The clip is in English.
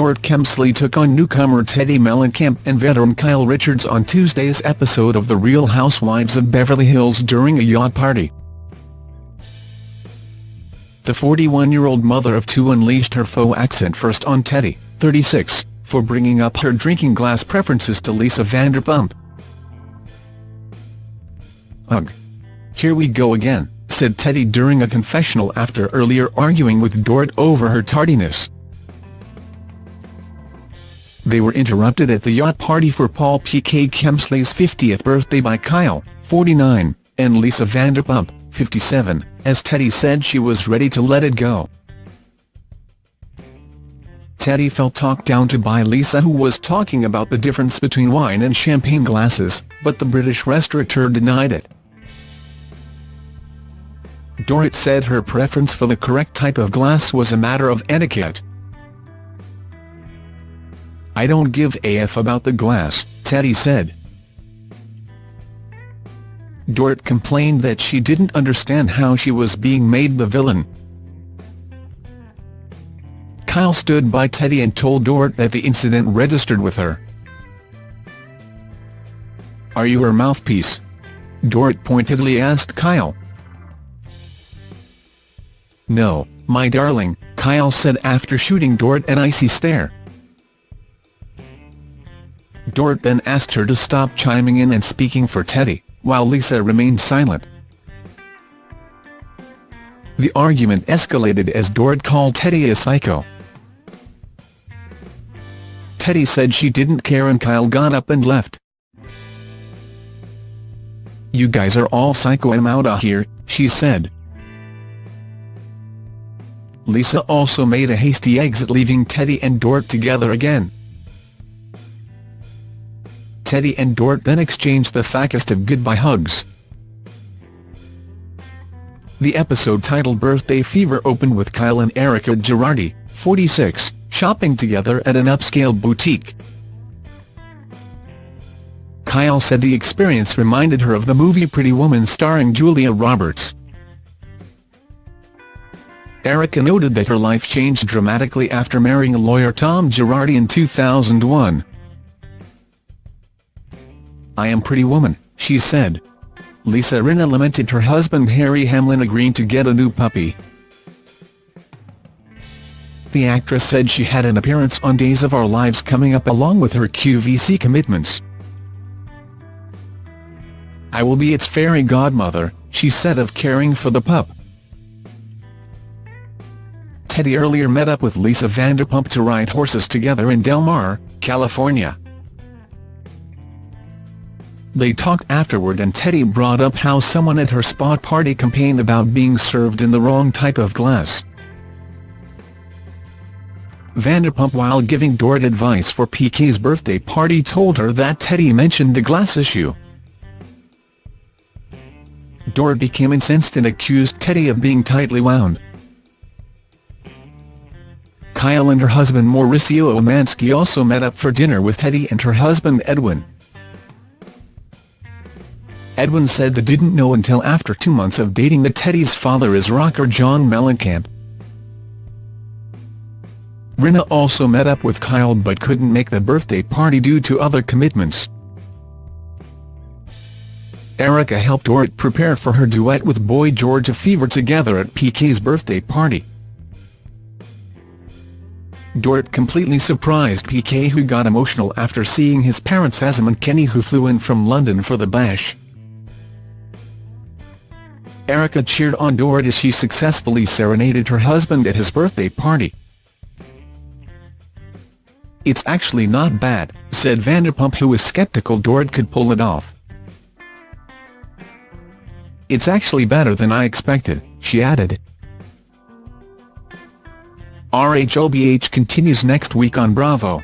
Dorit Kemsley took on newcomer Teddi Mellencamp and veteran Kyle Richards on Tuesday's episode of The Real Housewives of Beverly Hills during a yacht party. The 41-year-old mother of two unleashed her faux accent first on Teddi, 36, for bringing up her drinking glass preferences to Lisa Vanderpump. Ugh. Here we go again, said Teddi during a confessional after earlier arguing with Dorit over her tardiness. They were interrupted at the yacht party for Paul P.K. Kemsley's 50th birthday by Kyle, 49, and Lisa Vanderpump, 57, as Teddi said she was ready to let it go. Teddi felt talked down to by Lisa who was talking about the difference between wine and champagne glasses, but the British restaurateur denied it. Dorit said her preference for the correct type of glass was a matter of etiquette. I don't give a f about the glass, Teddi said. Dorit complained that she didn't understand how she was being made the villain. Kyle stood by Teddi and told Dorit that the incident registered with her. Are you her mouthpiece? Dorit pointedly asked Kyle. No, my darling, Kyle said after shooting Dorit an icy stare. Dorit then asked her to stop chiming in and speaking for Teddi, while Lisa remained silent. The argument escalated as Dorit called Teddi a psycho. Teddi said she didn't care and Kyle got up and left. You guys are all psycho I'm outta here, she said. Lisa also made a hasty exit leaving Teddi and Dorit together again. Teddi and Dorit then exchanged the fakest of goodbye hugs. The episode titled Birthday Fever opened with Kyle and Erika Girardi, 46, shopping together at an upscale boutique. Kyle said the experience reminded her of the movie Pretty Woman starring Julia Roberts. Erika noted that her life changed dramatically after marrying lawyer Tom Girardi in 2001. I am Pretty Woman, she said. Lisa Rinna lamented her husband Harry Hamlin agreeing to get a new puppy. The actress said she had an appearance on Days of Our Lives coming up along with her QVC commitments. I will be its fairy godmother, she said of caring for the pup. Teddi earlier met up with Lisa Vanderpump to ride horses together in Del Mar, California. They talked afterward and Teddi brought up how someone at her spa party complained about being served in the wrong type of glass. Vanderpump while giving Dorit advice for PK's birthday party told her that Teddi mentioned the glass issue. Dorit became incensed and accused Teddi of being tightly wound. Kyle and her husband Mauricio Umansky also met up for dinner with Teddi and her husband Edwin. Edwin said they didn't know until after two months of dating that Teddi's father is rocker John Mellencamp. Rinna also met up with Kyle but couldn't make the birthday party due to other commitments. Erika helped Dorit prepare for her duet with Boy George a fever together at PK's birthday party. Dorit completely surprised PK who got emotional after seeing his parents Azam and Kenny who flew in from London for the bash. Erika cheered on Dorit as she successfully serenaded her husband at his birthday party. It's actually not bad, said Vanderpump who was skeptical Dorit could pull it off. It's actually better than I expected, she added. RHOBH continues next week on Bravo.